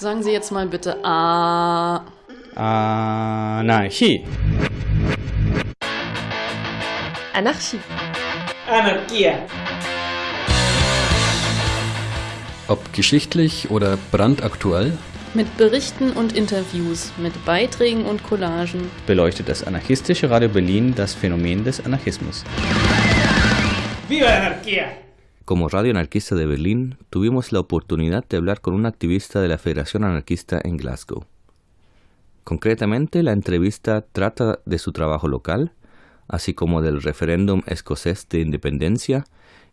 Sagen Sie jetzt mal bitte A. Anarchie. Anarchie. Anarchia. Ob geschichtlich oder brandaktuell, Mit Berichten und Interviews, mit Beiträgen und Collagen. beleuchtet das anarchistische Radio Berlin das Phänomen des Anarchismus. ¡Viva la anarquía! Como Radio Anarquista de Berlín, tuvimos la oportunidad de hablar con un activista de la Federación Anarquista en Glasgow. Concretamente, la entrevista trata de su trabajo local, así como del referéndum escocés de independencia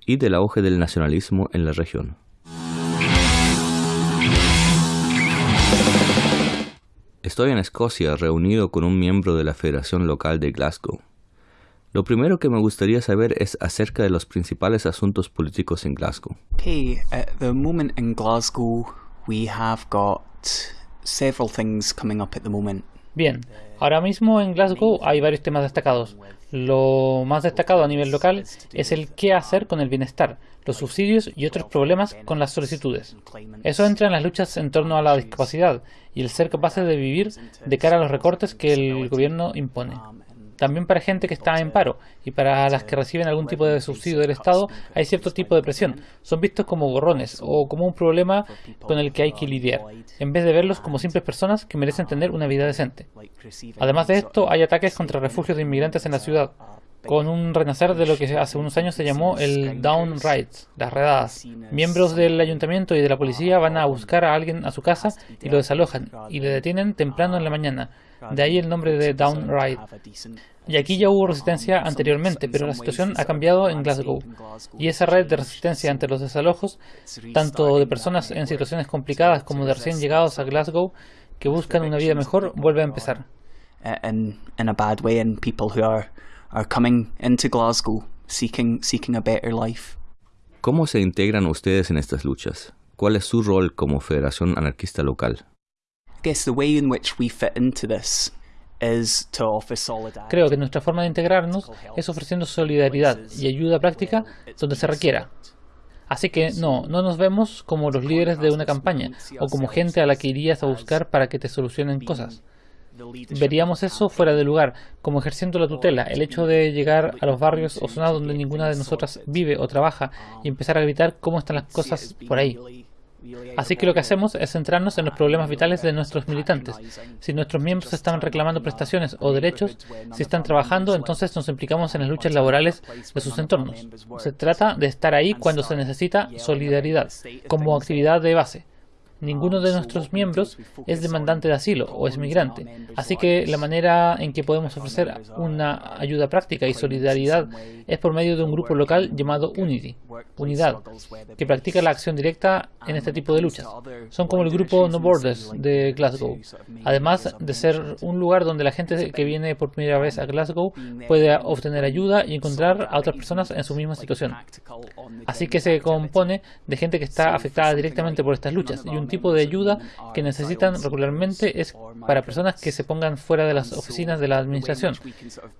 y del auge del nacionalismo en la región. Estoy en Escocia reunido con un miembro de la Federación Local de Glasgow. Lo primero que me gustaría saber es acerca de los principales asuntos políticos en Glasgow. Okay, at the moment in Glasgow, we have got several things coming up at the moment. Bien, ahora mismo en Glasgow hay varios temas destacados. Lo más destacado a nivel local es el qué hacer con el bienestar, los subsidios y otros problemas con las solicitudes. Eso entra en las luchas en torno a la discapacidad y el ser capaces de vivir de cara a los recortes que el gobierno impone. También para gente que está en paro y para las que reciben algún tipo de subsidio del Estado hay cierto tipo de presión. Son vistos como gorrones o como un problema con el que hay que lidiar, en vez de verlos como simples personas que merecen tener una vida decente. Además de esto, hay ataques contra refugios de inmigrantes en la ciudad, con un renacer de lo que hace unos años se llamó el Down Raids, las redadas. Miembros del ayuntamiento y de la policía van a buscar a alguien a su casa y lo desalojan y le detienen temprano en la mañana. De ahí el nombre de Down Raid. Y aquí ya hubo resistencia anteriormente, pero la situación ha cambiado en Glasgow. Y esa red de resistencia ante los desalojos, tanto de personas en situaciones complicadas como de recién llegados a Glasgow que buscan una vida mejor, vuelve a empezar. in in a bad way, and people who are are coming into Glasgow seeking seeking a better life. ¿Cómo se integran ustedes en estas luchas? ¿Cuál es su rol como Federación Anarquista Local? Creo que nuestra forma de integrarnos es ofreciendo solidaridad y ayuda práctica donde se requiera. Así que no, no nos vemos como los líderes de una campaña o como gente a la que irías a buscar para que te solucionen cosas. Veríamos eso fuera de lugar, como ejerciendo la tutela, el hecho de llegar a los barrios o zonas donde ninguna de nosotras vive o trabaja y empezar a gritar cómo están las cosas por ahí. Así que lo que hacemos es centrarnos en los problemas vitales de nuestros militantes. Si nuestros miembros están reclamando prestaciones o derechos, si están trabajando, entonces nos implicamos en las luchas laborales de sus entornos. Se trata de estar ahí cuando se necesita solidaridad, como actividad de base. Ninguno de nuestros miembros es demandante de asilo o es migrante, así que la manera en que podemos ofrecer una ayuda práctica y solidaridad es por medio de un grupo local llamado Unity, Unidad, que practica la acción directa en este tipo de luchas. Son como el grupo No Borders de Glasgow, además de ser un lugar donde la gente que viene por primera vez a Glasgow puede obtener ayuda y encontrar a otras personas en su misma situación. Así que se compone de gente que está afectada directamente por estas luchas y un tipo de ayuda que necesitan regularmente es para personas que se pongan fuera de las oficinas de la administración,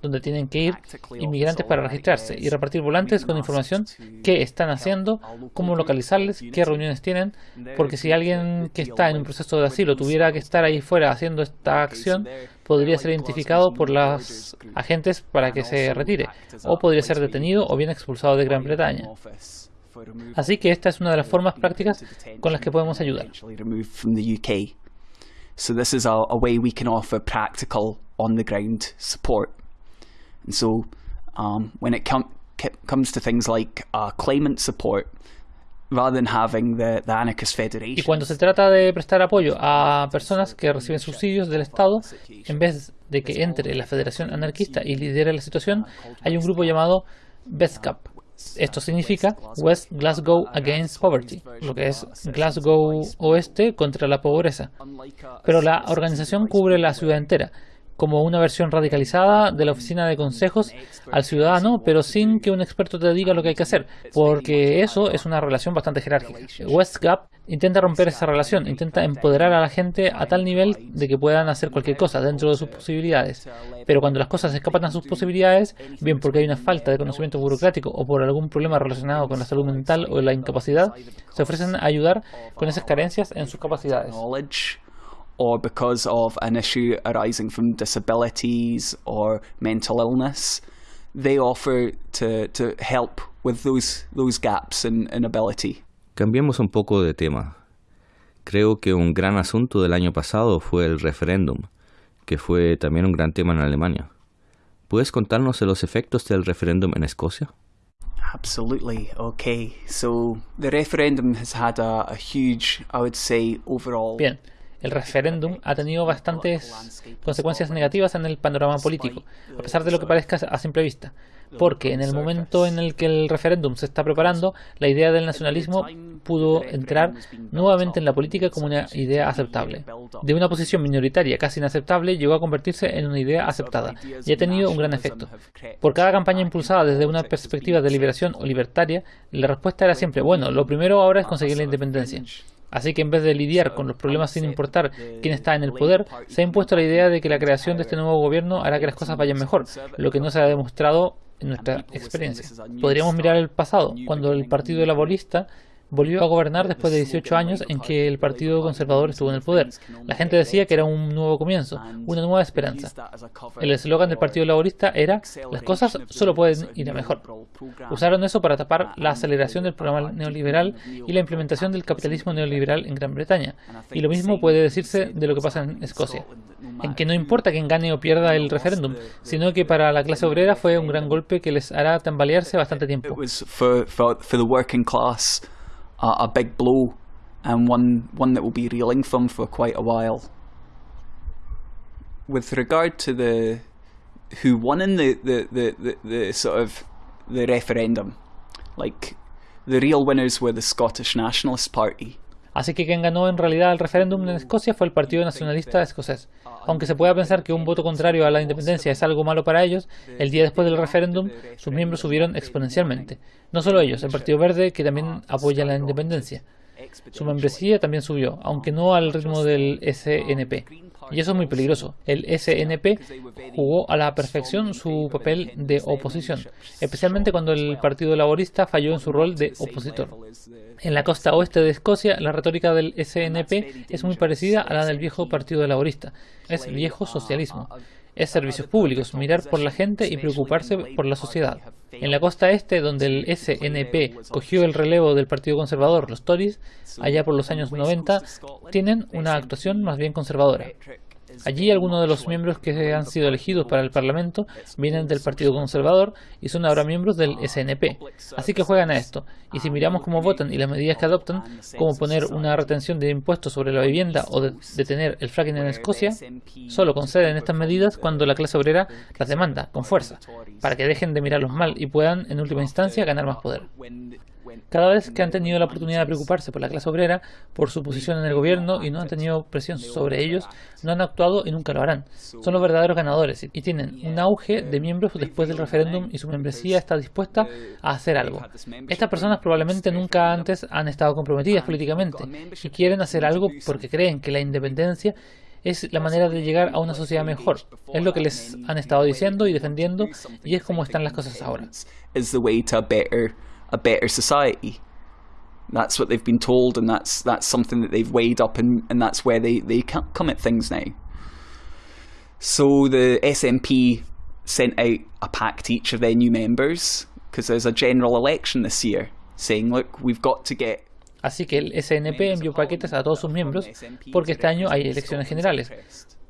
donde tienen que ir inmigrantes para registrarse y repartir volantes con información qué están haciendo, cómo localizarles, qué reuniones tienen, porque si alguien que está en un proceso de asilo tuviera que estar ahí fuera haciendo esta acción, podría ser identificado por los agentes para que se retire, o podría ser detenido o bien expulsado de Gran Bretaña. Así que esta es una de las formas prácticas con las que podemos ayudar. So this is a, a way we can offer practical on the ground support. And so um, when it com- comes to things like uh, claimant support, rather than having the, the Anarchist Y Federation, cuando se trata de prestar apoyo a personas que reciben subsidios del Estado, en vez de que entre la Federación Anarquista y lidere la situación, hay un grupo llamado BESCAP. Esto significa West Glasgow Against Poverty, lo que es Glasgow Oeste contra la pobreza. Pero la organización cubre la ciudad entera, como una versión radicalizada de la oficina de consejos al ciudadano, pero sin que un experto te diga lo que hay que hacer, porque eso es una relación bastante jerárquica. WestGap intenta romper esa relación, intenta empoderar a la gente a tal nivel de que puedan hacer cualquier cosa dentro de sus posibilidades. Pero cuando las cosas escapan a sus posibilidades, bien porque hay una falta de conocimiento burocrático o por algún problema relacionado con la salud mental o la incapacidad, se ofrecen a ayudar con esas carencias en sus capacidades. Or because of an issue arising from disabilities or mental illness, they offer to, to help with those, those gaps in, in ability. Cambiemos un poco de tema. Creo que un gran asunto del año pasado fue el referéndum, que fue también un gran tema en Alemania. ¿Puedes contarnos de los efectos del referéndum en Escocia? Absolutely. Okay. So the referendum has had a, a huge, I would say, overall. Bien. El referéndum ha tenido bastantes consecuencias negativas en el panorama político, a pesar de lo que parezca a simple vista porque en el momento en el que el referéndum se está preparando, la idea del nacionalismo pudo entrar nuevamente en la política como una idea aceptable. De una posición minoritaria casi inaceptable llegó a convertirse en una idea aceptada y ha tenido un gran efecto. Por cada campaña impulsada desde una perspectiva de liberación o libertaria, la respuesta era siempre, bueno, lo primero ahora es conseguir la independencia. Así que en vez de lidiar con los problemas sin importar quién está en el poder, se ha impuesto la idea de que la creación de este nuevo gobierno hará que las cosas vayan mejor, lo que no se ha demostrado en nuestra experiencia. Podríamos mirar el pasado, cuando el Partido Laborista volvió a gobernar después de 18 años en que el Partido Conservador estuvo en el poder. La gente decía que era un nuevo comienzo, una nueva esperanza. El eslogan del Partido Laborista era las cosas solo pueden ir a mejor. Usaron eso para tapar la aceleración del programa neoliberal y la implementación del capitalismo neoliberal en Gran Bretaña. Y lo mismo puede decirse de lo que pasa en Escocia. En que no importa quién gane o pierda el referéndum, sino que para la clase obrera fue un gran golpe que les hará tambalearse bastante tiempo. A, a big blow and one one that will be reeling from for quite a while. With regard to the who won in the, the, the, the, the sort of the referendum, like the real winners were the Scottish Nationalist Party. Así que quien ganó en realidad el referéndum en Escocia fue el Partido Nacionalista Escocés. Aunque se pueda pensar que un voto contrario a la independencia es algo malo para ellos, el día después del referéndum sus miembros subieron exponencialmente. No solo ellos, el Partido Verde, que también apoya la independencia. Su membresía también subió, aunque no al ritmo del SNP. Y eso es muy peligroso. El SNP jugó a la perfección su papel de oposición, especialmente cuando el Partido Laborista falló en su rol de opositor. En la costa oeste de Escocia, la retórica del SNP es muy parecida a la del viejo Partido Laborista. Es viejo socialismo es servicios públicos, mirar por la gente y preocuparse por la sociedad. En la costa este, donde el SNP cogió el relevo del Partido Conservador, los Tories, allá por los años 90, tienen una actuación más bien conservadora. Allí algunos de los miembros que han sido elegidos para el Parlamento vienen del Partido Conservador y son ahora miembros del SNP. Así que juegan a esto. Y si miramos cómo votan y las medidas que adoptan, como poner una retención de impuestos sobre la vivienda o detener el fracking en Escocia, solo conceden estas medidas cuando la clase obrera las demanda con fuerza, para que dejen de mirarlos mal y puedan, en última instancia, ganar más poder. Cada vez que han tenido la oportunidad de preocuparse por la clase obrera, por su posición en el gobierno y no han tenido presión sobre ellos, no han actuado y nunca lo harán. Son los verdaderos ganadores y tienen un auge de miembros después del referéndum y su membresía está dispuesta a hacer algo. Estas personas probablemente nunca antes han estado comprometidas políticamente y quieren hacer algo porque creen que la independencia es la manera de llegar a una sociedad mejor. Es lo que les han estado diciendo y defendiendo y es como están las cosas ahora. A better society. That's what they've been told, and that's that's something that they've weighed up, and, and that's where they, they come at things now. So the SNP sent out a pact to each of their new members because there's a general election this year, saying, look, we've got to get Así que el SNP envió paquetes a todos sus miembros porque este año hay elecciones generales,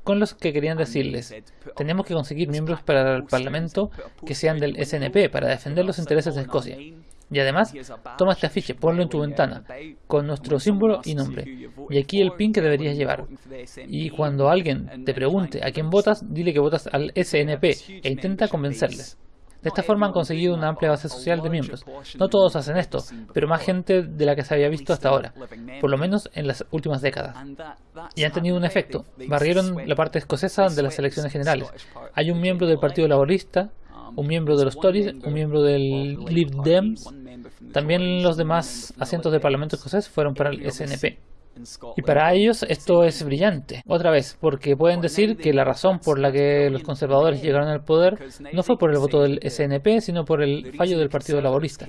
con los que querían decirles, tenemos que conseguir miembros para el Parlamento que sean del SNP para defender los intereses de Escocia. Y además, toma este afiche, ponlo en tu ventana, con nuestro símbolo y nombre. Y aquí el pin que deberías llevar. Y cuando alguien te pregunte a quién votas, dile que votas al SNP e intenta convencerles. De esta forma han conseguido una amplia base social de miembros. No todos hacen esto, pero más gente de la que se había visto hasta ahora, por lo menos en las últimas décadas. Y han tenido un efecto. Barrieron la parte escocesa de las elecciones generales. Hay un miembro del Partido Laborista, un miembro de los Tories, un miembro del Lib Dems. También los demás asientos del Parlamento escocés fueron para el SNP. Y para ellos esto es brillante. Otra vez, porque pueden decir que la razón por la que los conservadores llegaron al poder no fue por el voto del SNP, sino por el fallo del Partido Laborista.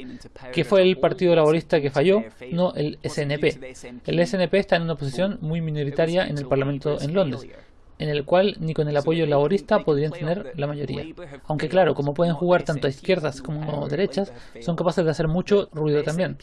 ¿Qué fue el Partido Laborista que falló? No el SNP. El SNP está en una posición muy minoritaria en el Parlamento en Londres en el cual ni con el apoyo laborista podrían tener la mayoría. Aunque claro, como pueden jugar tanto a izquierdas como derechas, son capaces de hacer mucho ruido también.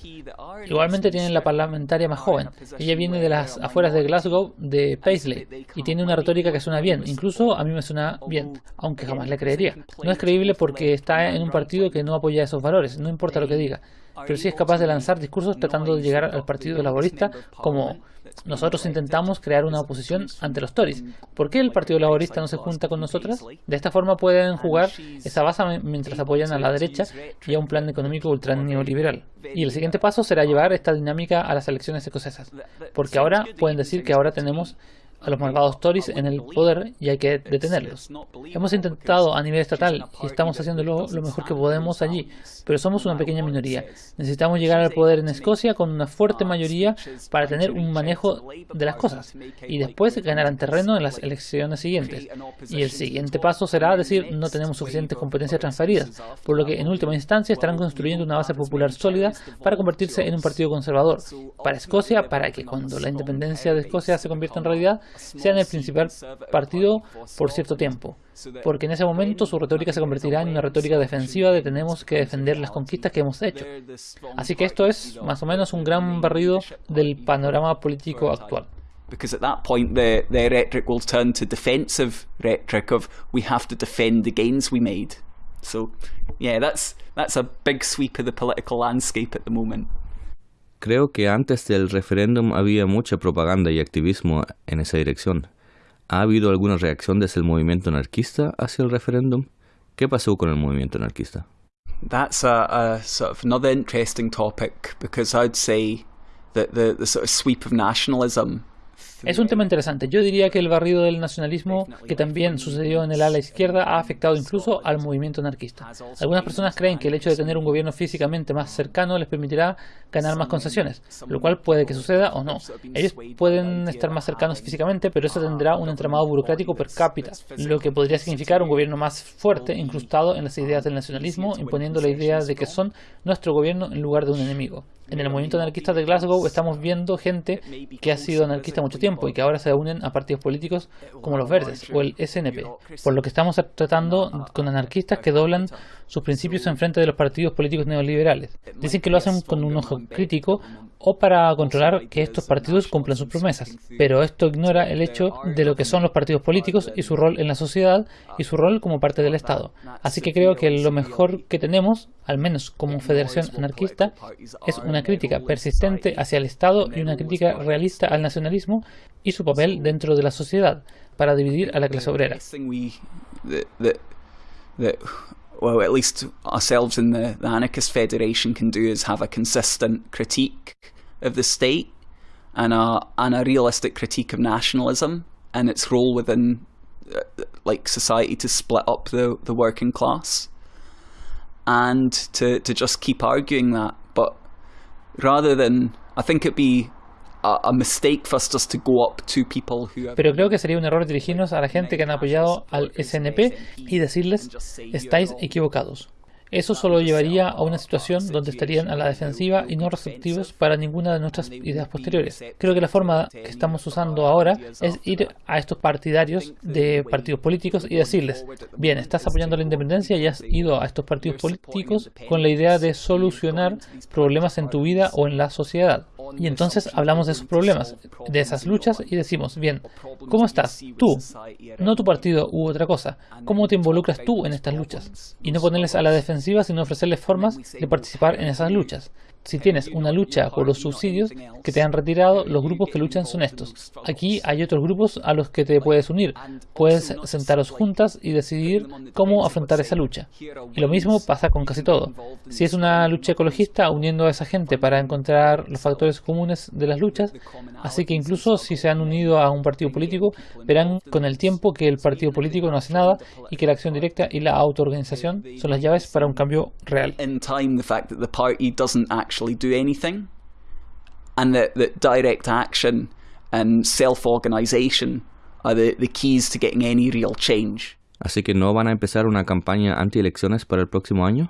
Igualmente tienen la parlamentaria más joven. Ella viene de las afueras de Glasgow, de Paisley, y tiene una retórica que suena bien. Incluso a mí me suena bien, aunque jamás le creería. No es creíble porque está en un partido que no apoya esos valores, no importa lo que diga. Pero sí es capaz de lanzar discursos tratando de llegar al Partido Laborista como nosotros intentamos crear una oposición ante los Tories. ¿Por qué el Partido Laborista no se junta con nosotras? De esta forma pueden jugar esa base mientras apoyan a la derecha y a un plan económico ultra neoliberal. Y el siguiente paso será llevar esta dinámica a las elecciones escocesas. Porque ahora pueden decir que ahora tenemos a los malvados Tories en el poder y hay que detenerlos. Hemos intentado a nivel estatal y estamos haciendo lo, mejor que podemos allí, pero somos una pequeña minoría. Necesitamos llegar al poder en Escocia con una fuerte mayoría para tener un manejo de las cosas y después ganarán terreno en las elecciones siguientes. Y el siguiente paso será decir no tenemos suficientes competencias transferidas, por lo que en última instancia estarán construyendo una base popular sólida para convertirse en un partido conservador para Escocia, para que cuando la independencia de Escocia se convierta en realidad, sean el principal partido por cierto tiempo, porque en ese momento su retórica se convertirá en una retórica defensiva de tenemos que defender las conquistas que hemos hecho. Así que esto es más o menos un gran barrido del panorama político actual. because at that point the, the rhetoric will turn to defensive rhetoric of we have to defend the gains we made. So yeah, that's that's a big sweep of the political landscape at the moment. Creo que antes del referéndum había mucha propaganda y activismo en esa dirección. ¿Ha habido alguna reacción desde el movimiento anarquista hacia el referéndum? ¿Qué pasó con el movimiento anarquista? That's a, a sort of another interesting topic because I'd say that the, the sort of sweep of nationalism Es un tema interesante. Yo diría que el barrido del nacionalismo, que también sucedió en el ala izquierda, ha afectado incluso al movimiento anarquista. Algunas personas creen que el hecho de tener un gobierno físicamente más cercano les permitirá ganar más concesiones, lo cual puede que suceda o no. Ellos pueden estar más cercanos físicamente, pero eso tendrá un entramado burocrático per cápita, lo que podría significar un gobierno más fuerte, incrustado en las ideas del nacionalismo, imponiendo la idea de que son nuestro gobierno en lugar de un enemigo. En el movimiento anarquista de Glasgow estamos viendo gente que ha sido anarquista mucho tiempo y que ahora se unen a partidos políticos como los Verdes o el SNP, por lo que estamos tratando con anarquistas que doblan sus principios en frente de los partidos políticos neoliberales. Dicen que lo hacen con un ojo crítico o para controlar que estos partidos cumplan sus promesas. Pero esto ignora el hecho de lo que son los partidos políticos y su rol en la sociedad y su rol como parte del Estado. Así que creo que lo mejor que tenemos, al menos como federación anarquista, es una crítica persistente hacia el Estado y una crítica realista al nacionalismo y su papel dentro de la sociedad para dividir a la clase obrera. well, at least ourselves in the, the Anarchist Federation can do is have a consistent critique of the state and a, and a realistic critique of nationalism and its role within uh, like society to split up the, the working class and to, to just keep arguing that. But rather than, I think it'd be a mistake for us just to go up to people who. Pero creo que sería un error dirigirnos a la gente que han apoyado al SNP y decirles, estáis equivocados. Eso solo llevaría a una situación donde estarían a la defensiva y no receptivos para ninguna de nuestras ideas posteriores. Creo que la forma que estamos usando ahora es ir a estos partidarios de partidos políticos y decirles, bien, estás apoyando la independencia y has ido a estos partidos políticos con la idea de solucionar problemas en tu vida o en la sociedad. Y entonces hablamos de esos problemas, de esas luchas y decimos, bien, ¿cómo estás? Tú, no tu partido u otra cosa. ¿Cómo te involucras tú en estas luchas? Y no ponerles a la defensiva, sino ofrecerles formas de participar en esas luchas. Si tienes una lucha por los subsidios que te han retirado, los grupos que luchan son estos. Aquí hay otros grupos a los que te puedes unir. Puedes sentaros juntas y decidir cómo afrontar esa lucha. Y lo mismo pasa con casi todo. Si es una lucha ecologista, uniendo a esa gente para encontrar los factores comunes de las luchas, así que incluso si se han unido a un partido político, verán con el tiempo que el partido político no hace nada y que la acción directa y la autoorganización son las llaves para un cambio real. Actually do anything and that, that direct action and self-organization are the, the keys to getting any real change. Así que no van a empezar una campaña anti-elecciones para el próximo año.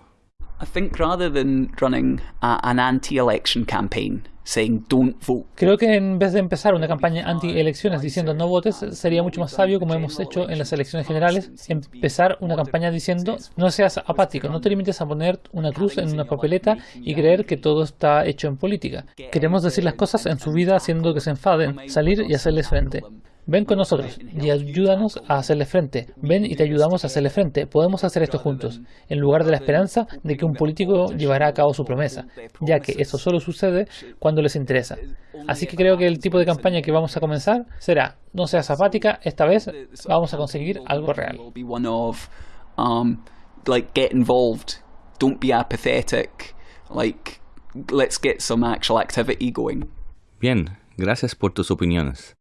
I think rather than running a, an anti-election campaign saying don't vote, Creo que en vez de empezar una campaña anti-elecciones diciendo no votes, sería mucho más sabio, como hemos hecho en las elecciones generales, empezar una campaña diciendo no seas apático, no te limites a poner una cruz en una papeleta y creer que todo está hecho en política. Queremos decir las cosas en su vida haciendo que se enfaden, salir y hacerles frente. Ven con nosotros y ayúdanos a hacerle frente. Ven y te ayudamos a hacerle frente. Podemos hacer esto juntos, en lugar de la esperanza de que un político llevará a cabo su promesa, ya que eso solo sucede cuando les interesa. Así que creo que el tipo de campaña que vamos a comenzar será, no seas apática, esta vez vamos a conseguir algo real. will be one of like get involved, don't be apathetic, like let's get some actual activity going. Bien, gracias por tus opiniones.